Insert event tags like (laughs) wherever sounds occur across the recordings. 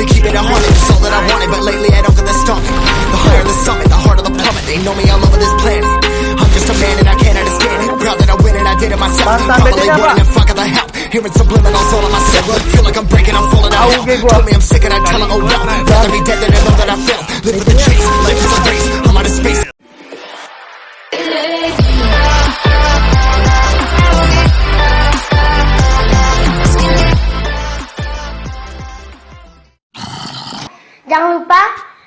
to keep it a hundred. It's all that I wanted, but lately I don't get the stomach. The higher the summit, the harder the plummet. They know me all over this planet. I'm just a man and I can't understand it. Proud that I win and I did it myself. Probably wouldn't have fucked the help. Hearing subliminals all on myself. Feel like I'm breaking, I'm falling out. Told me I'm sick and I tell her, oh well. Rather be dead than know that I failed. Live for the chase, life is a race. Jangan lupa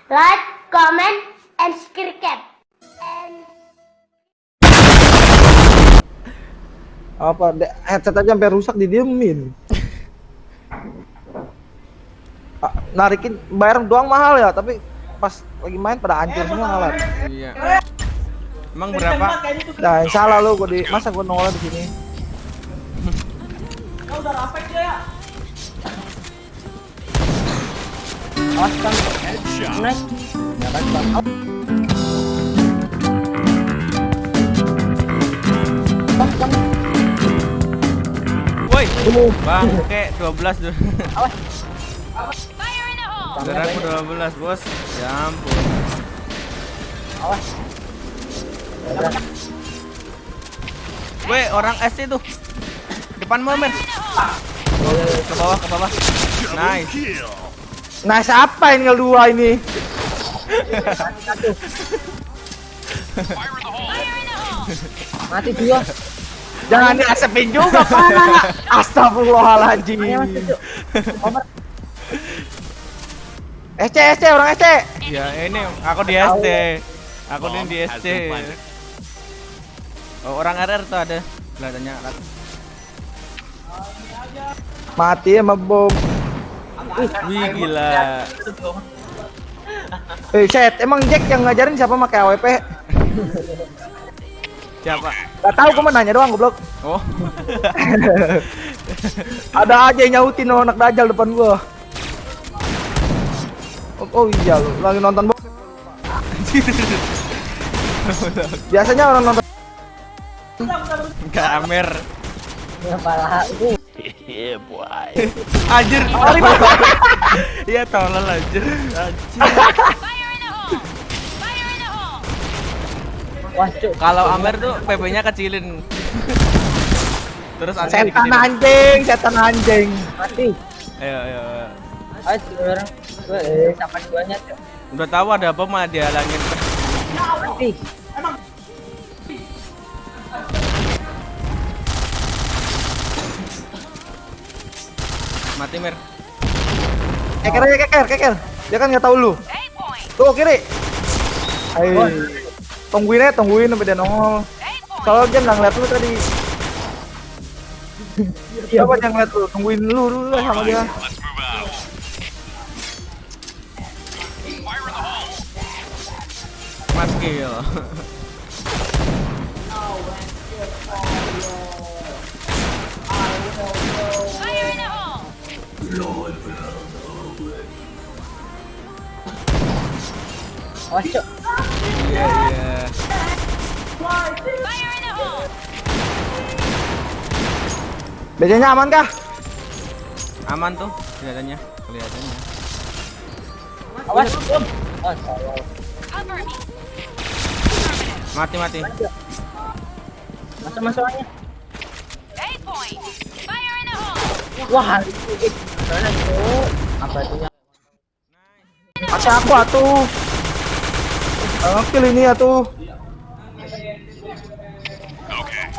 like, comment, and subscribe. And Apa de- headset aja sampai rusak didiemin. Ah, Narikin bayar doang mahal ya, tapi pas lagi main pada hancur semua alat. Iya. Emang berapa? Nah, yang salah lu gua di masa gua nolak di sini. Awas. Awas. Woi. Bang, kayak 12 dulu. Bang, Saudaraku 12, Bos. Ya ampun. Awas. Woi, orang SC tuh. Depan Mer. Ke bawah, ke bawah. Nice. Nice apa ini tinggal dua ini? Mati dua. Jangan diasepin juga, Pak. Astagfirullahaladzim. SC, SC, orang SC. Ya, ini aku di SC. Aku ini di SC. Oh, orang RR tuh ada. Kelihatannya Mati sama bom. Wih, gila. (laughs) Eh, set, emang Jack yang ngajarin siapa pakai AWP? Siapa? Gak tahu, gua mau nanya doang, goblok. Oh. (laughs) Ada aja yang nyautin oh, anak dajal depan gua. Oh, oh iya, lu lagi nonton bokep. (laughs) Biasanya orang nonton Kamer. Ya pala itu. (laughs) Anjir. (laughs) Iya, tolol anjir. Anjir. Wah, cuk. Kalau Amer tuh PP-nya kecilin. Terus aneh setan dikecilin. anjing, setan anjing. Mati. Ayo, ayo, ayo. Ayo orang. Gue eh, sama duanya, cuk. Udah tahu ada apa malah dihalangin. Mati. Mer. Keker aja keker, keker. Dia kan nggak tahu lu. Tuh kiri. Ayo. Tungguin aja, tungguin sampai dia nongol. Soalnya dia nggak ngeliat lu tadi. (laughs) Siapa yang ngeliat lu? Tungguin lu dulu lah sama dia. Mas kill. (laughs) Awas. Iya, iya. Biasanya aman kah? Aman tuh kelihatannya, kelihatannya. Awas. Mati mati. Masuk masuknya. Wah, itu? Apa itu yang Masih aku atuh. Oke ini atuh.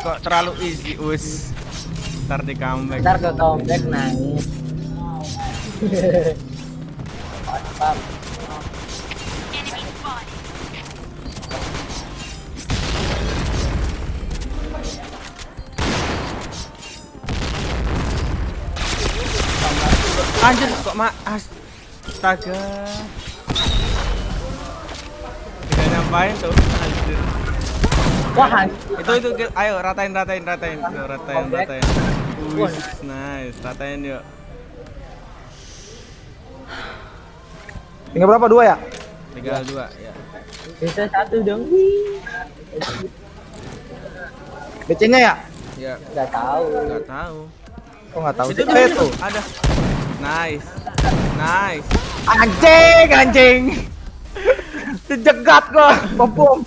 Kok terlalu easy us. Ntar di comeback. ntar ke comeback nangis. Mantap. Anjir kok ma astaga. Ngapain tuh anjir. Wah, Itu itu ayo ratain ratain ratain Tuh, ratain ratain. Wih, nice. Ratain yuk. Tinggal berapa? Dua ya? Tinggal dua ya. bisa satu dong. BC-nya ya? Ya, Gak tahu. nggak tahu. Oh nggak tahu. Itu. ada. Nice. Nice. Anjing, anjing. Dijegat gua, bom bom.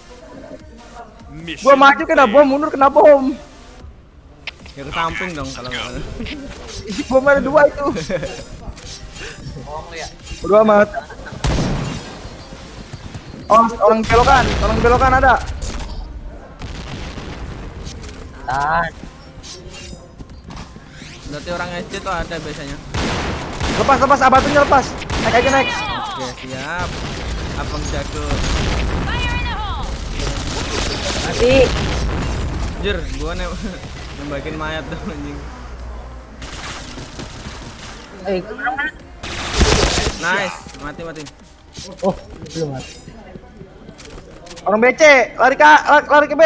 Gua maju kena bom, mundur kena bom. Ya ke samping dong kalau nggak. Isi (laughs) bom ada dua itu. Bodo amat. Oh, orang belokan, orang belokan ada. Tahan. Berarti orang SD tuh ada biasanya. Lepas, lepas, abatunya lepas. Naik aja naik. Oke, siap. Abang jago. Mati. Jur, gua nem (laughs) nembakin mayat tuh anjing. Eh? Nice, mati mati. Oh, belum mati. Orang BC, lari ke lari, lari ke B.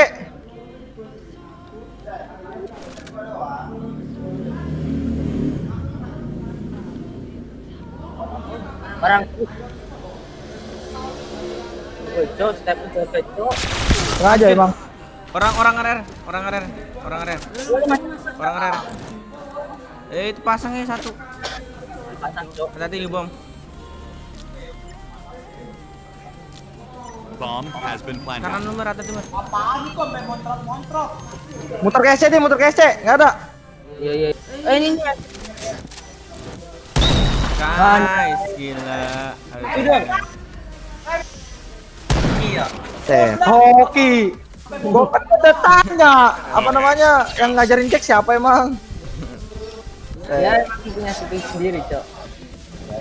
Orang. Cok, step itu cok. Sengaja emang. Orang orang RR, orang RR, orang RR, orang RR. Eh itu pasangnya satu. Pasang cok. Hati-hati bom. Bomb has been planted. Kanan nomor atas nomor. Muter ke SC deh, muter ke SC. Enggak ada. Iya iya. Eh ini. Nice, gila. Udah. Teh, hoki. Gua kan udah tanya, apa namanya yang ngajarin cek siapa emang? Ya emang punya speed sendiri cok. Ya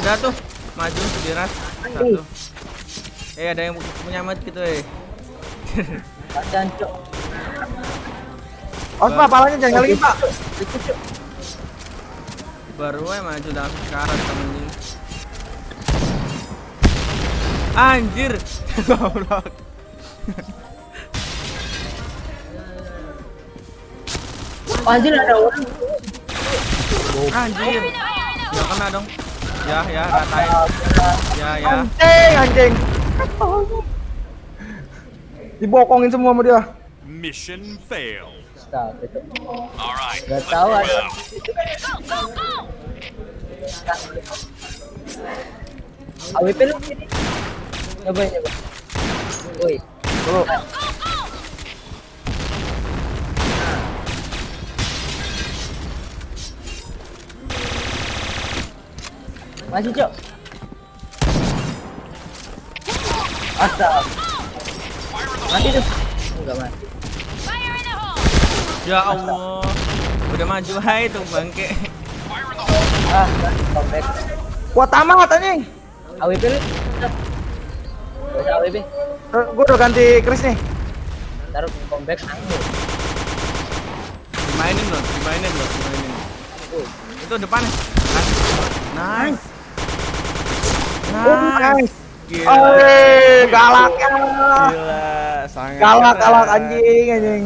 ada aja. Tuh, maju diras satu. Eh ada yang punya mat gitu eh. Pasang cok. Awas pak, palanya jangan lagi pak. Baru eh maju dalam sekarang temen Anjir. (laughs) Goblok. Anjir ada orang. Anjir. Ya kena dong. Ya ya ratain. Ya ya. Anjing, anjing. Dibokongin semua sama dia. Mission right. Gak tahu ada. out. AWP lu sini. Coba coba. Woi. Tuh. Masih cok. Astaga. Mati tuh. Enggak mati. Ya Allah. Udah maju hai tuh bangke. Ah, comeback. Kuat amat anjing. AWP lu. AWP. Eh, Gua udah ganti Chris nih. Taruh comeback nanggung. Dimainin loh, dimainin loh, dimainin. Itu depan. Nice. Oh, nice. Gila. Oh, galak ya. Gila, sangat Galak, galak anjing, anjing.